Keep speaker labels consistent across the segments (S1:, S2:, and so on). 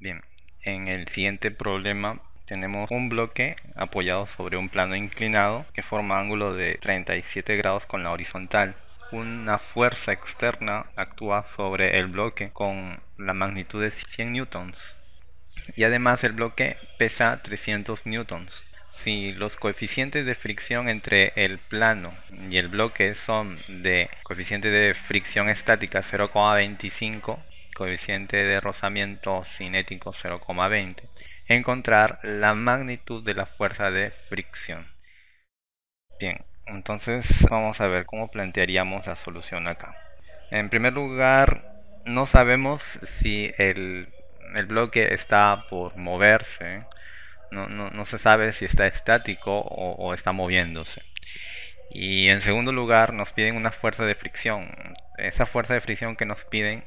S1: Bien, en el siguiente problema tenemos un bloque apoyado sobre un plano inclinado que forma ángulo de 37 grados con la horizontal. Una fuerza externa actúa sobre el bloque con la magnitud de 100 newtons y además el bloque pesa 300 newtons. Si los coeficientes de fricción entre el plano y el bloque son de coeficiente de fricción estática 0,25, coeficiente de rozamiento cinético 0,20, encontrar la magnitud de la fuerza de fricción. Bien, entonces vamos a ver cómo plantearíamos la solución acá. En primer lugar, no sabemos si el, bloque está por moverse, no, se sabe si está estático o, o está moviéndose. Y en segundo lugar, nos piden una fuerza de fricción. Esa fuerza de fricción que nos piden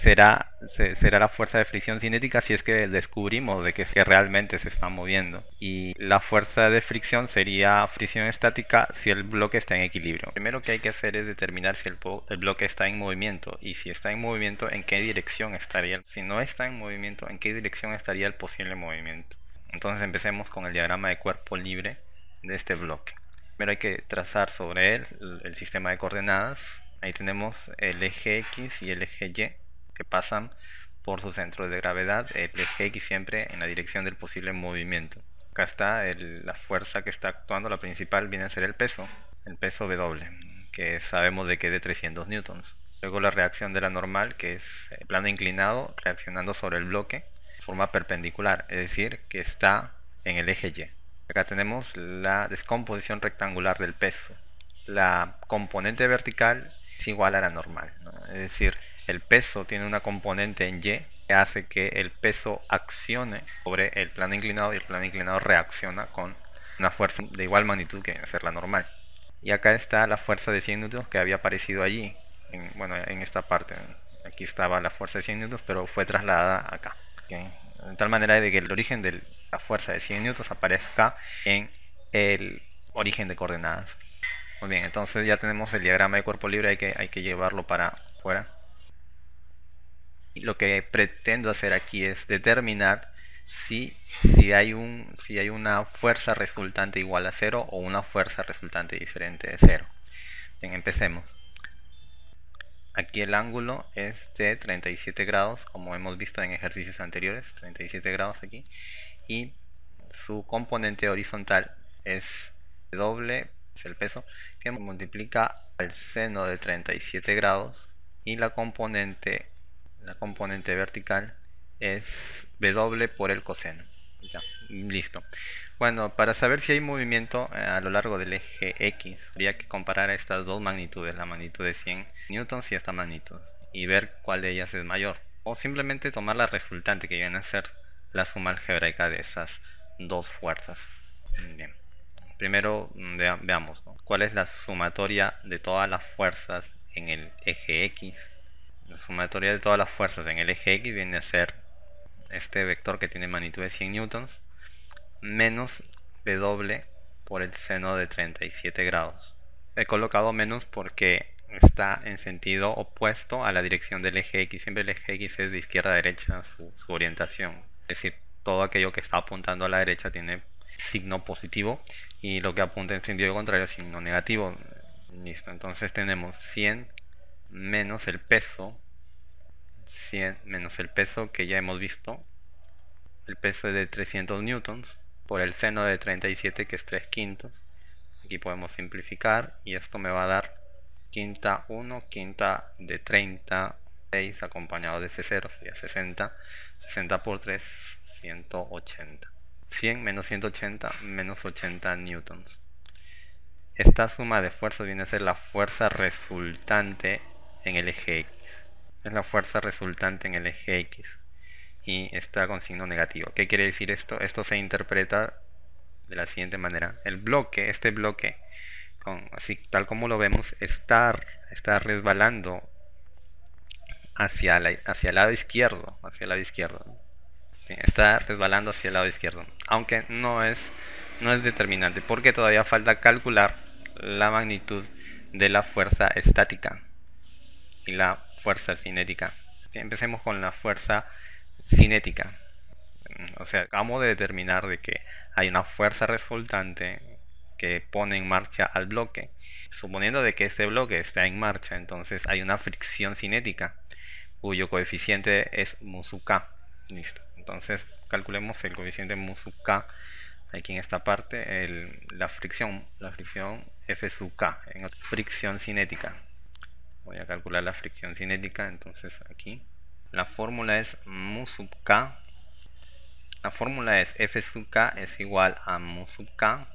S1: será, será la fuerza de fricción cinética si es que descubrimos de que, realmente se está moviendo. Y la fuerza de fricción sería fricción estática si el bloque está en equilibrio. primero que hay que hacer es determinar si el, el bloque está en movimiento y si está en movimiento en qué dirección estaría. Si no está en movimiento, en qué dirección estaría el posible movimiento. Entonces empecemos con el diagrama de cuerpo libre de este bloque. Primero hay que trazar sobre él el sistema de coordenadas. Ahí tenemos el eje X y el eje Y que pasan por su centro de gravedad, el eje X siempre en la dirección del posible movimiento. Acá está la fuerza que está actuando, la principal viene a ser el peso, el peso W, que sabemos de que es de 300 newtons. Luego la reacción de la normal, que es el plano inclinado reaccionando sobre el bloque, forma perpendicular, es decir, que está en el eje Y. Acá tenemos la descomposición rectangular del peso. La componente vertical es igual a la normal, es decir, el peso tiene una componente en Y que hace que el peso accione sobre el plano inclinado y el plano inclinado reacciona con una fuerza de igual magnitud que ser la normal. Y acá está la fuerza de 100 newtons que había aparecido allí, en, bueno, en esta parte. Aquí estaba la fuerza de 100 newtons, pero fue trasladada acá. De tal manera de que el origen de la fuerza de 100 newtons aparezca en el origen de coordenadas. Muy bien, entonces ya tenemos el diagrama de cuerpo libre, hay que, hay que llevarlo para afuera lo que pretendo hacer aquí es determinar si, si, hay un, si hay una fuerza resultante igual a cero o una fuerza resultante diferente de cero. Bien, empecemos. Aquí el ángulo es de 37 grados, como hemos visto en ejercicios anteriores, 37 grados aquí. Y su componente horizontal es doble, es el peso, que multiplica el seno de 37 grados y la componente la componente vertical es W por el coseno. Ya, listo. Bueno, para saber si hay movimiento eh, a lo largo del eje X, habría que comparar estas dos magnitudes, la magnitud de 100 newtons y esta magnitud, y ver cuál de ellas es mayor. O simplemente tomar la resultante, que viene a ser la suma algebraica de esas dos fuerzas. Bien. Primero veamos cuál es la sumatoria de todas las fuerzas en el eje X la sumatoria de todas las fuerzas en el eje X viene a ser este vector que tiene magnitud de 100 newtons menos W por el seno de 37 grados. He colocado menos porque está en sentido opuesto a la dirección del eje X. Siempre el eje X es de izquierda a derecha su, su orientación. Es decir, todo aquello que está apuntando a la derecha tiene signo positivo y lo que apunta en sentido contrario signo negativo. Listo, entonces tenemos 100 menos el peso 100 menos el peso que ya hemos visto. El peso es de 300 newtons por el seno de 37 que es 3 quintos. Aquí podemos simplificar y esto me va a dar quinta 1 quinta de 30 6 acompañado de ese 0 sería 60 60 por 3 180 100 menos 180 menos 80 newtons. Esta suma de fuerzas viene a ser la fuerza resultante en el eje X. Es la fuerza resultante en el eje X y está con signo negativo. ¿Qué quiere decir esto? Esto se interpreta de la siguiente manera. El bloque, este bloque, con, así tal como lo vemos, está, está resbalando hacia, la, hacia el lado izquierdo. Hacia el lado izquierdo. está resbalando hacia el lado izquierdo. Aunque no es, no es determinante porque todavía falta calcular la magnitud de la fuerza estática la fuerza cinética. Empecemos con la fuerza cinética. O sea, acabamos de determinar de que hay una fuerza resultante que pone en marcha al bloque. Suponiendo de que este bloque está en marcha, entonces hay una fricción cinética cuyo coeficiente es mu sub k. Listo. Entonces calculemos el coeficiente mu sub k aquí en esta parte la fricción la fricción F sub k fricción cinética voy a calcular la fricción cinética entonces aquí la fórmula es mu sub k la fórmula es F sub k es igual a mu sub k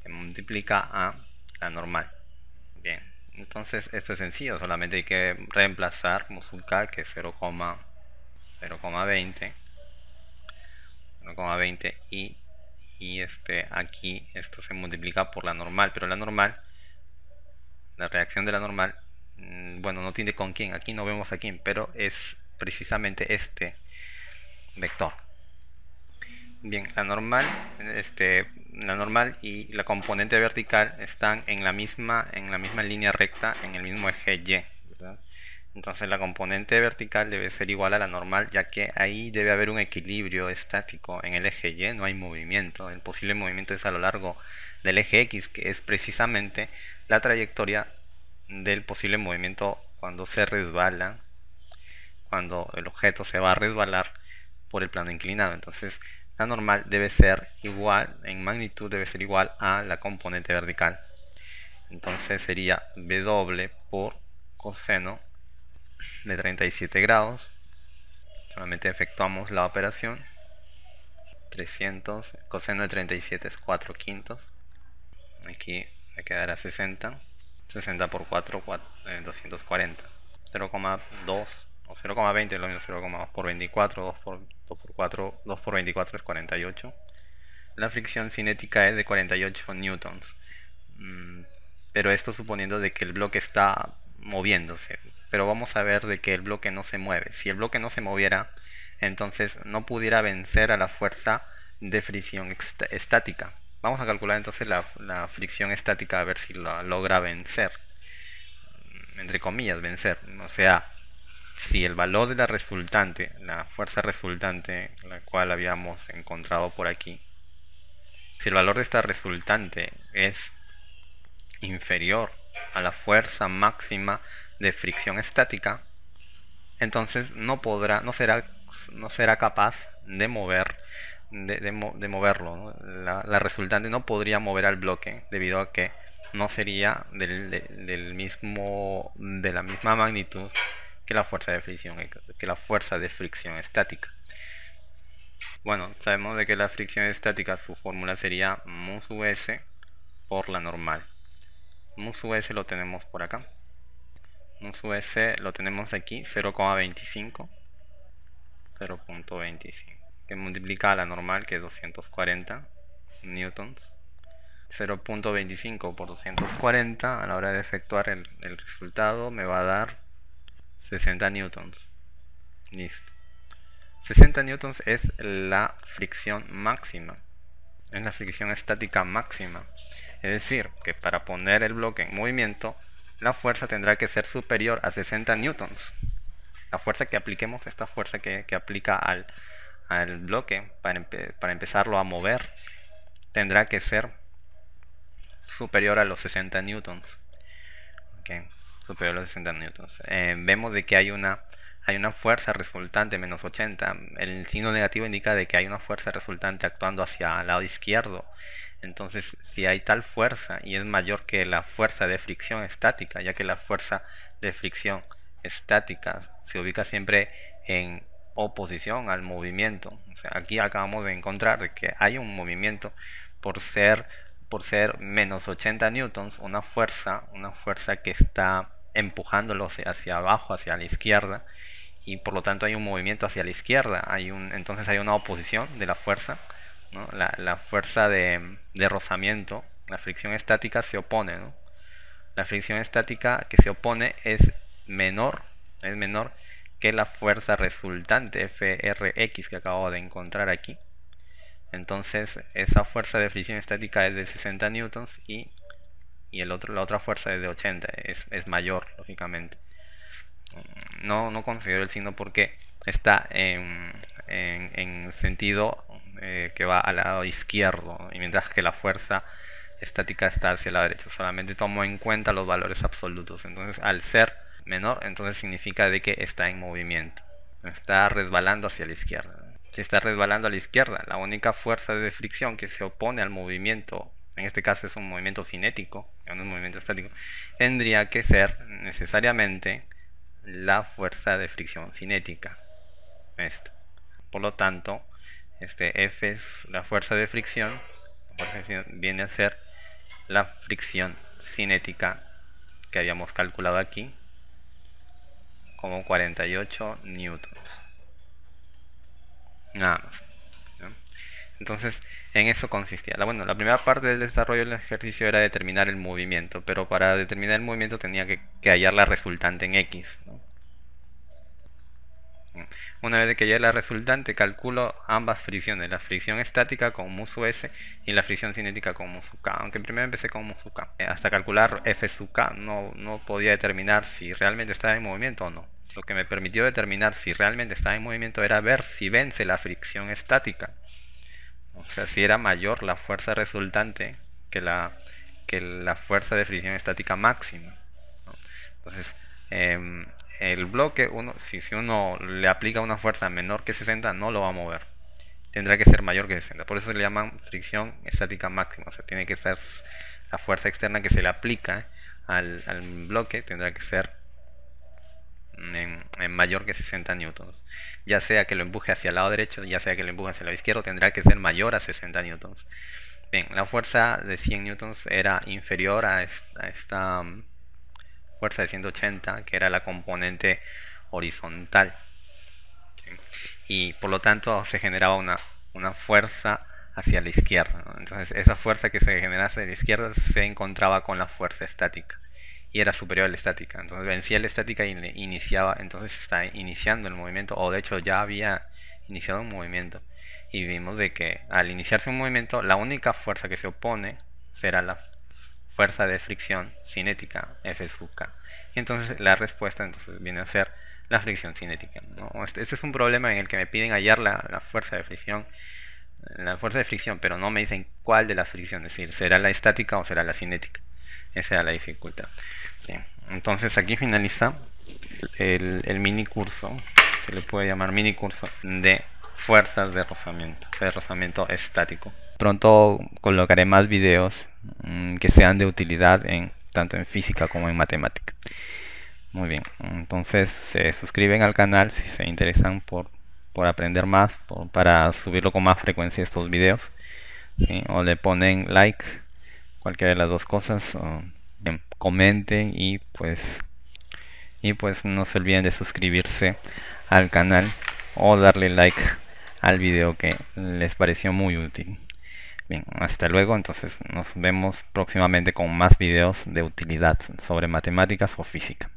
S1: que multiplica a la normal. Bien entonces esto es sencillo solamente hay que reemplazar mu sub k que es 0,20 0,20 y y este aquí esto se multiplica por la normal pero la normal la reacción de la normal bueno no tiene con quién aquí no vemos a quién pero es precisamente este vector bien la normal este la normal y la componente vertical están en la misma en la misma línea recta en el mismo eje y entonces la componente vertical debe ser igual a la normal, ya que ahí debe haber un equilibrio estático en el eje Y, no hay movimiento. El posible movimiento es a lo largo del eje X, que es precisamente la trayectoria del posible movimiento cuando se resbala, cuando el objeto se va a resbalar por el plano inclinado. Entonces la normal debe ser igual, en magnitud debe ser igual a la componente vertical. Entonces sería W por coseno de 37 grados solamente efectuamos la operación 300 coseno de 37 es 4 quintos aquí me quedará 60 60 por 4, 240 0,2 o 0,20 lo mismo 0,2 por 24 2 por, 2 por 4 2 por 24 es 48 la fricción cinética es de 48 newtons mm, pero esto suponiendo de que el bloque está moviéndose pero vamos a ver de que el bloque no se mueve. Si el bloque no se moviera, entonces no pudiera vencer a la fuerza de fricción estática. Vamos a calcular entonces la, fricción estática a ver si la logra vencer. Entre comillas, vencer. O sea, si el valor de la resultante, la fuerza resultante, la cual habíamos encontrado por aquí, si el valor de esta resultante es inferior a la fuerza máxima de fricción estática, entonces no podrá, no será, no será capaz de mover, de, moverlo. La, resultante no podría mover al bloque debido a que no sería del, mismo, de la misma magnitud que la fuerza de fricción, que la fuerza de fricción estática. Bueno, sabemos de que la fricción estática su fórmula sería mu por la normal. Mu lo tenemos por acá S lo tenemos aquí 0,25 0.25 que multiplica a la normal que es 240 newtons 0.25 por 240 a la hora de efectuar el, el, resultado me va a dar 60 newtons. Listo. 60 newtons es la fricción máxima es la fricción estática máxima. Es decir que para poner el bloque en movimiento la fuerza tendrá que ser superior a 60 newtons. La fuerza que apliquemos, esta fuerza que, aplica al, al bloque para, para, empezarlo a mover, tendrá que ser superior a los 60 newtons. superior a los 60 newtons. Eh, vemos de que hay una, hay una fuerza resultante menos 80. El signo negativo indica de que hay una fuerza resultante actuando hacia el lado izquierdo entonces, si hay tal fuerza y es mayor que la fuerza de fricción estática, ya que la fuerza de fricción estática se ubica siempre en oposición al movimiento. aquí acabamos de encontrar que hay un movimiento por ser por ser menos 80 newtons, una fuerza, una fuerza que está empujándolo hacia abajo, hacia la izquierda, y por lo tanto hay un movimiento hacia la izquierda, hay un, entonces hay una oposición de la fuerza la, fuerza de, rozamiento, la fricción estática se opone. La fricción estática que se opone es menor, es menor que la fuerza resultante FRX que acabo de encontrar aquí. Entonces esa fuerza de fricción estática es de 60 newtons y, y el otro, la otra fuerza es de 80, es, es mayor lógicamente. no, no considero el signo porque está en, en, sentido eh, que va al lado izquierdo y mientras que la fuerza estática está hacia la derecha solamente tomo en cuenta los valores absolutos entonces al ser menor entonces significa de que está en movimiento está resbalando hacia la izquierda si está resbalando a la izquierda la única fuerza de fricción que se opone al movimiento en este caso es un movimiento cinético no un movimiento estático tendría que ser necesariamente la fuerza de fricción cinética. Esto. Por lo tanto, este F es la fuerza de fricción, viene a ser la fricción cinética que habíamos calculado aquí como 48 newtons. Nada más. Entonces, en eso consistía. La, bueno, la primera parte del desarrollo del ejercicio era determinar el movimiento, pero para determinar el movimiento tenía que, hallar la resultante en X. Una vez que hallé la resultante, calculo ambas fricciones, la fricción estática con mu sub s y la fricción cinética con mu sub k, aunque primero empecé con mu sub k. Hasta calcular f sub k no, no podía determinar si realmente estaba en movimiento o no. Lo que me permitió determinar si realmente estaba en movimiento era ver si vence la fricción estática. O sea, si era mayor la fuerza resultante que la, que la fuerza de fricción estática máxima. Entonces, em, el bloque, uno, si, uno le aplica una fuerza menor que 60, no lo va a mover. Tendrá que ser mayor que 60. Por eso se le llaman fricción estática máxima. O sea, tiene que ser la fuerza externa que se le aplica al, al bloque, tendrá que ser en, mayor que 60 newtons. Ya sea que lo empuje hacia el lado derecho, ya sea que lo empuje hacia el lado izquierdo, tendrá que ser mayor a 60 newtons. Bien, la fuerza de 100 newtons era inferior a esta, fuerza de 180, que era la componente horizontal. Y por lo tanto se generaba una, una fuerza hacia la izquierda. Entonces esa fuerza que se generaba hacia la izquierda se encontraba con la fuerza estática y era superior a la estática. Entonces vencía la estática y iniciaba, entonces está iniciando el movimiento, o de hecho ya había iniciado un movimiento. Y vimos de que al iniciarse un movimiento, la única fuerza que se opone será la fuerza de fricción cinética F sub K. Y entonces la respuesta entonces viene a ser la fricción cinética. Este, este, es un problema en el que me piden hallar la, la fuerza de fricción la fuerza de fricción, pero no me dicen cuál de las fricciones, es decir, será la estática o será la cinética. Esa era la dificultad. Entonces aquí finaliza el, mini curso, se le puede llamar mini curso de fuerzas de rozamiento, de rozamiento estático. Pronto colocaré más videos que sean de utilidad en tanto en física como en matemática. Muy bien, entonces se suscriben al canal si se interesan por, por aprender más, para subirlo con más frecuencia estos videos. O le ponen like cualquiera de las dos cosas comenten y pues y pues no se olviden de suscribirse al canal o darle like al video que les pareció muy útil bien hasta luego. Entonces nos vemos próximamente con más videos de utilidad sobre matemáticas o física